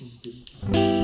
嗯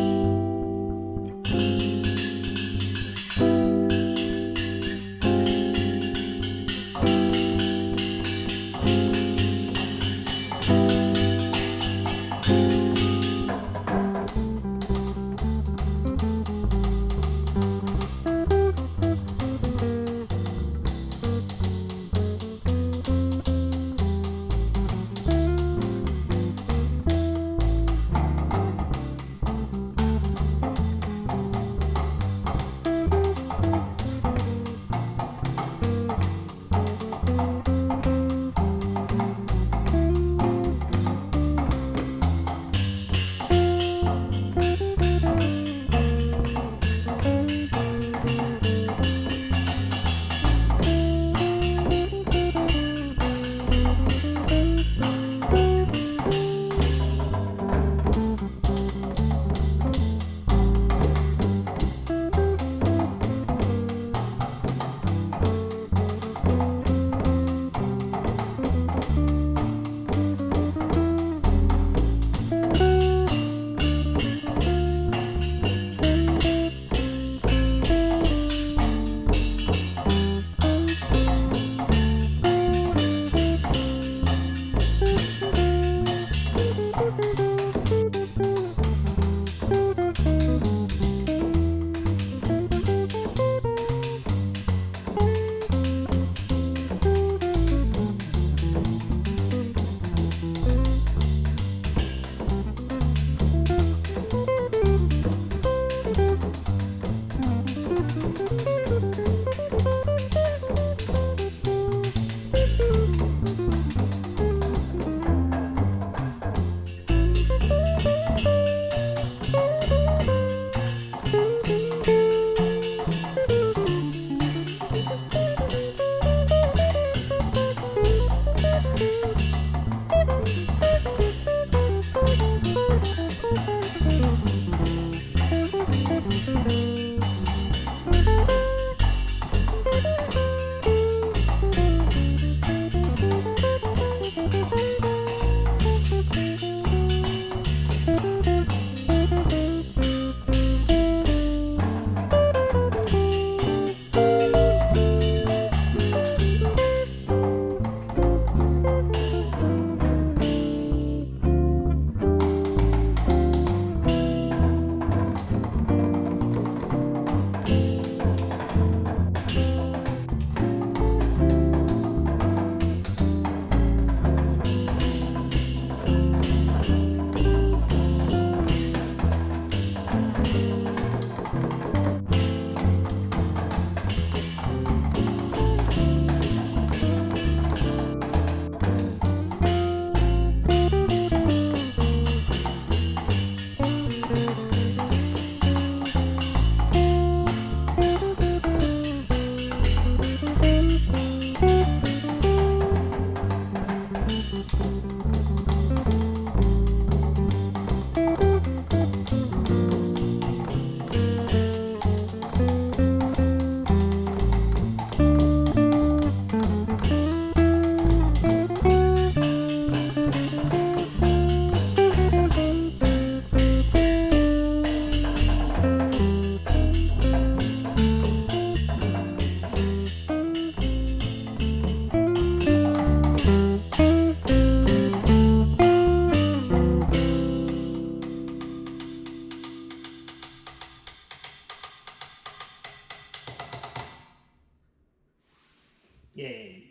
Yay.